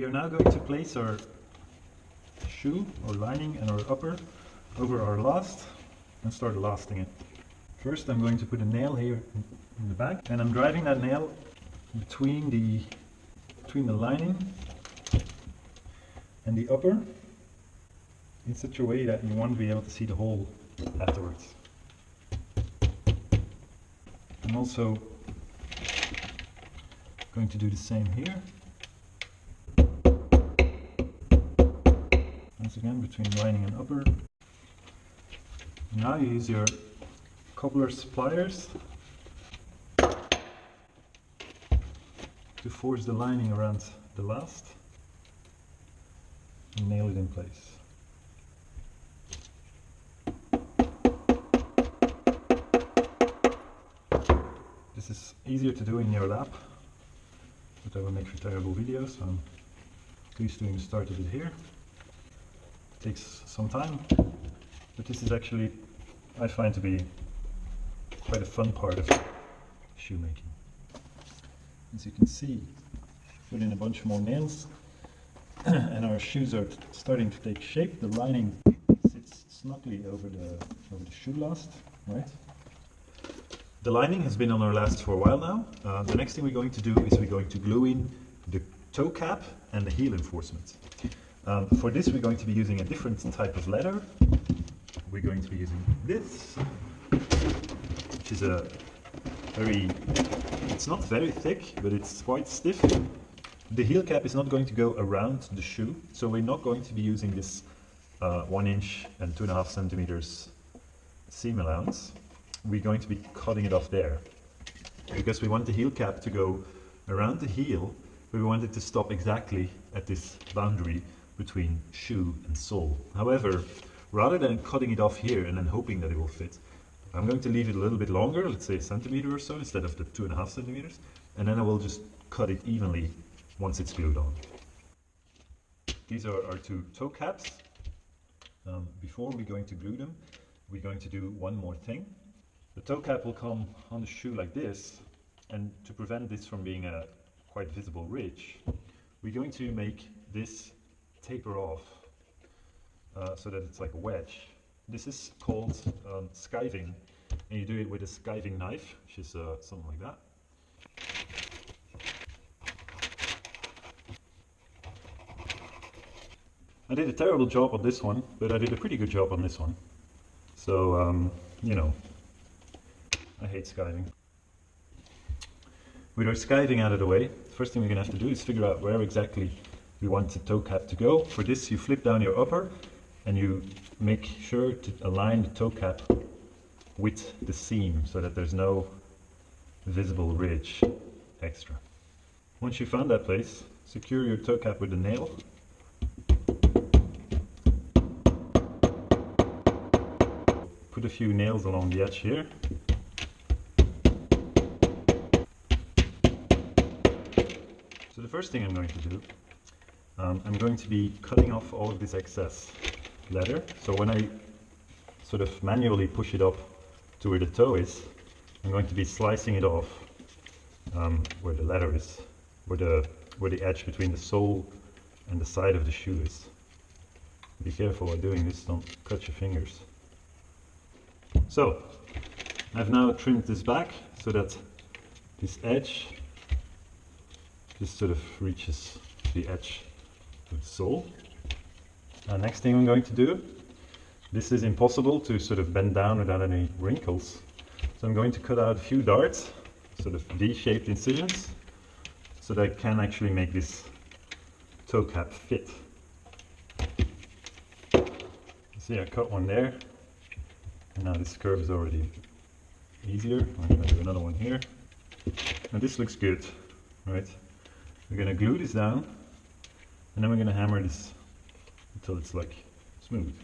We are now going to place our shoe or lining and our upper over our last and start lasting it. First I'm going to put a nail here in the back and I'm driving that nail between the between the lining and the upper in such a way that you won't be able to see the hole afterwards. I'm also going to do the same here. Once again between lining and upper. Now you use your cobbler's pliers to force the lining around the last and nail it in place. This is easier to do in your lab, but I will make for terrible videos, so I'm doing the start of it here. Takes some time, but this is actually, I find to be quite a fun part of shoemaking. As you can see, put in a bunch more nails and our shoes are starting to take shape. The lining sits snugly over the, over the shoe last, right? The lining has been on our last for a while now. Uh, the next thing we're going to do is we're going to glue in the toe cap and the heel enforcement. Um, for this we're going to be using a different type of leather. We're going to be using this, which is a very, it's not very thick, but it's quite stiff. The heel cap is not going to go around the shoe, so we're not going to be using this uh, one inch and two and a half centimeters seam allowance we're going to be cutting it off there because we want the heel cap to go around the heel but we want it to stop exactly at this boundary between shoe and sole. However, rather than cutting it off here and then hoping that it will fit, I'm going to leave it a little bit longer, let's say a centimeter or so, instead of the two and a half centimeters, and then I will just cut it evenly once it's glued on. These are our two toe caps. Um, before we're going to glue them, we're going to do one more thing. The toe cap will come on the shoe like this, and to prevent this from being a quite visible ridge, we're going to make this taper off uh, so that it's like a wedge. This is called um, skiving, and you do it with a skiving knife, which is uh, something like that. I did a terrible job on this one, but I did a pretty good job on this one. So, um, you know, I hate skiving. With our skiving out of the way, the first thing we're going to have to do is figure out where exactly we want the toe cap to go. For this you flip down your upper and you make sure to align the toe cap with the seam so that there's no visible ridge extra. Once you found that place, secure your toe cap with a nail. Put a few nails along the edge here So the first thing I'm going to do, um, I'm going to be cutting off all of this excess leather. So when I sort of manually push it up to where the toe is, I'm going to be slicing it off um, where the leather is, where the, where the edge between the sole and the side of the shoe is. Be careful while doing this, don't cut your fingers. So, I've now trimmed this back so that this edge just sort of reaches the edge of the. Next thing I'm going to do, this is impossible to sort of bend down without any wrinkles. So I'm going to cut out a few darts, sort of D-shaped incisions, so that I can actually make this toe cap fit. See, I cut one there, and now this curve is already easier. I'm going to do another one here. And this looks good, right? We're going to glue this down and then we're going to hammer this until it's like smooth.